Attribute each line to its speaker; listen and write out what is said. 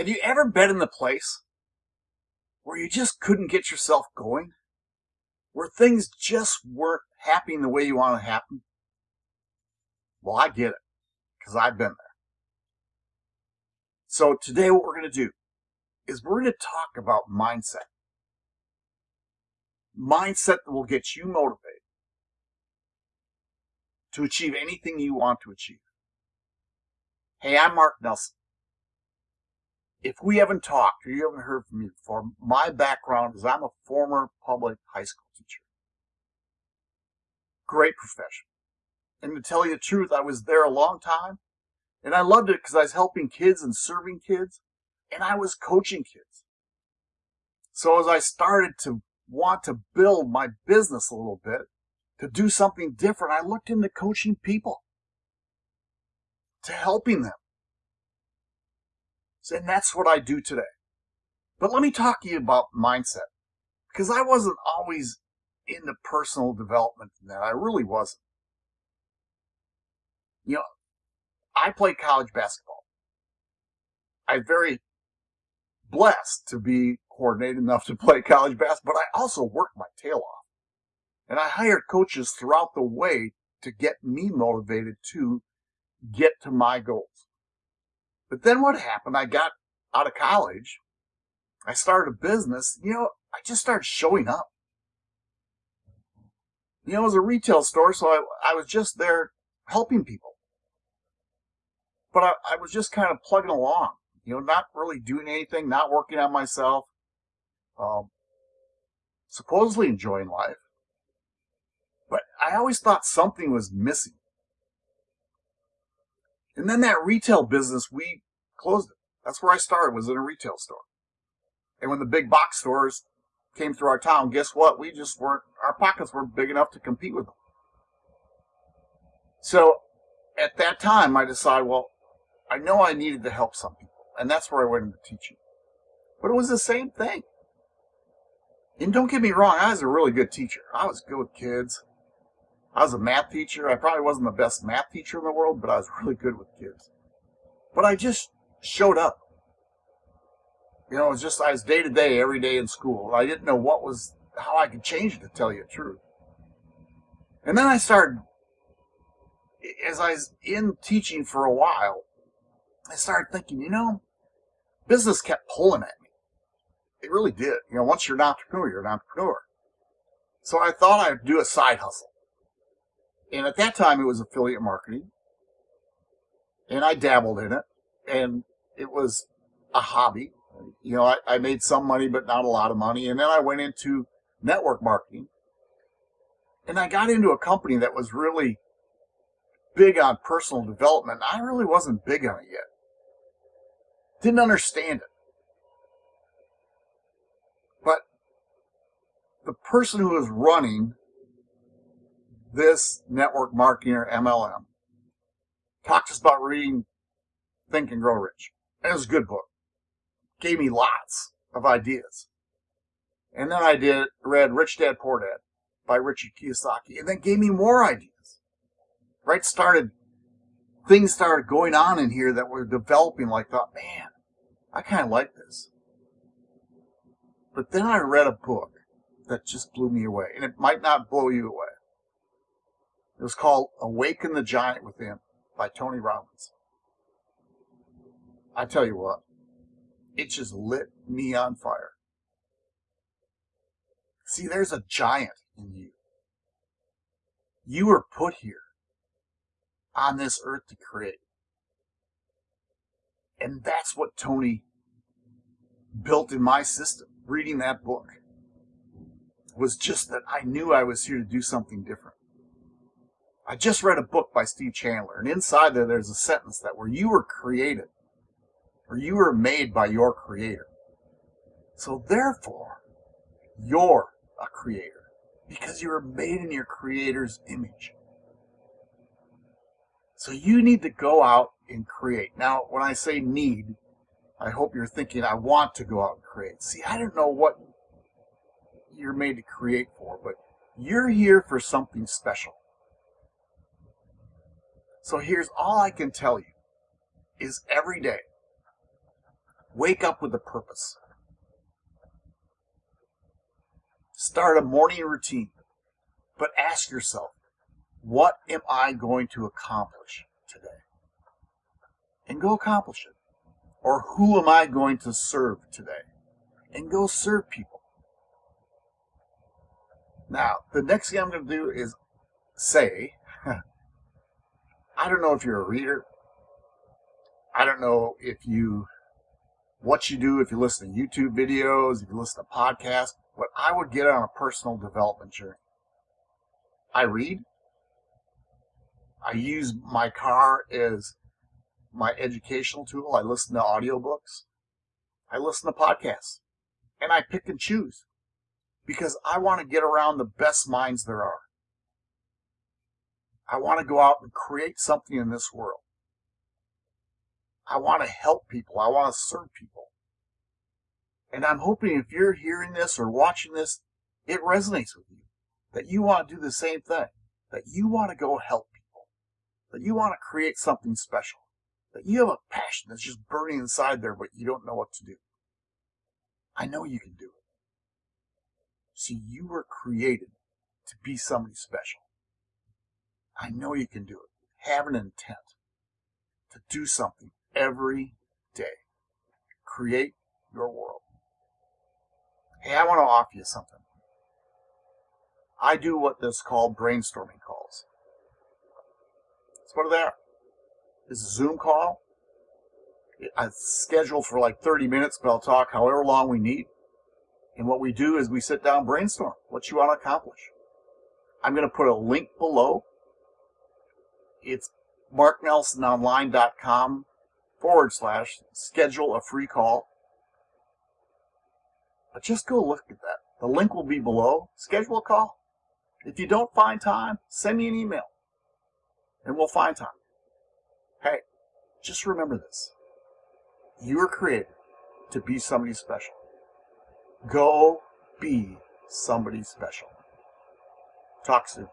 Speaker 1: Have you ever been in the place where you just couldn't get yourself going? Where things just weren't happening the way you want to happen? Well, I get it, because I've been there. So today what we're going to do is we're going to talk about mindset. Mindset that will get you motivated to achieve anything you want to achieve. Hey, I'm Mark Nelson. If we haven't talked or you haven't heard from me before, my background is I'm a former public high school teacher. Great profession. And to tell you the truth, I was there a long time and I loved it because I was helping kids and serving kids and I was coaching kids. So as I started to want to build my business a little bit, to do something different, I looked into coaching people, to helping them. And that's what I do today. But let me talk to you about mindset, because I wasn't always into personal development in that. I really wasn't. You know, I played college basketball. I'm very blessed to be coordinated enough to play college basketball, but I also worked my tail off. And I hired coaches throughout the way to get me motivated to get to my goals. But then what happened? I got out of college. I started a business. You know, I just started showing up. You know, it was a retail store, so I, I was just there helping people. But I, I was just kind of plugging along, you know, not really doing anything, not working on myself, um, supposedly enjoying life. But I always thought something was missing. And then that retail business, we closed it. That's where I started, was in a retail store. And when the big box stores came through our town, guess what? We just weren't, our pockets weren't big enough to compete with them. So at that time, I decided, well, I know I needed to help some people. And that's where I went into teaching. But it was the same thing. And don't get me wrong, I was a really good teacher. I was good with kids. I was a math teacher. I probably wasn't the best math teacher in the world, but I was really good with kids. But I just showed up. You know, it was just, I was day to day, every day in school. I didn't know what was, how I could change it to tell you the truth. And then I started, as I was in teaching for a while, I started thinking, you know, business kept pulling at me. It really did. You know, once you're an entrepreneur, you're an entrepreneur. So I thought I'd do a side hustle. And at that time, it was affiliate marketing. And I dabbled in it. And it was a hobby. You know, I, I made some money, but not a lot of money. And then I went into network marketing. And I got into a company that was really big on personal development. I really wasn't big on it yet. Didn't understand it. But the person who was running this network marketing or MLM talked to us about reading Think and Grow Rich. And it was a good book. Gave me lots of ideas. And then I did read Rich Dad Poor Dad by Richard Kiyosaki, and then gave me more ideas. Right? Started things started going on in here that were developing like thought, man, I kind of like this. But then I read a book that just blew me away, and it might not blow you away. It was called Awaken the Giant Within by Tony Robbins. I tell you what, it just lit me on fire. See, there's a giant in you. You were put here on this earth to create. And that's what Tony built in my system. Reading that book was just that I knew I was here to do something different. I just read a book by Steve Chandler, and inside there, there's a sentence that where you were created, or you were made by your creator. So therefore, you're a creator because you were made in your creator's image. So you need to go out and create. Now, when I say need, I hope you're thinking I want to go out and create. See, I don't know what you're made to create for, but you're here for something special. So here's all I can tell you is every day Wake up with a purpose. Start a morning routine. But ask yourself, what am I going to accomplish today? And go accomplish it. Or who am I going to serve today? And go serve people. Now, the next thing I'm going to do is say, I don't know if you're a reader. I don't know if you, what you do, if you listen to YouTube videos, if you listen to podcasts, but I would get on a personal development journey. I read. I use my car as my educational tool. I listen to audiobooks. I listen to podcasts. And I pick and choose because I want to get around the best minds there are. I want to go out and create something in this world. I want to help people. I want to serve people. And I'm hoping if you're hearing this or watching this, it resonates with you. That you want to do the same thing. That you want to go help people. That you want to create something special. That you have a passion that's just burning inside there, but you don't know what to do. I know you can do it. See, you were created to be somebody special. I know you can do it. Have an intent to do something every day. Create your world. Hey, I want to offer you something. I do what this called brainstorming calls. What they are. It's a Zoom call. It's scheduled for like 30 minutes, but I'll talk however long we need. And what we do is we sit down, brainstorm what you want to accomplish. I'm going to put a link below it's marknelsononline.com forward slash schedule a free call. But just go look at that. The link will be below. Schedule a call. If you don't find time, send me an email and we'll find time. Hey, just remember this. You were created to be somebody special. Go be somebody special. Talk soon.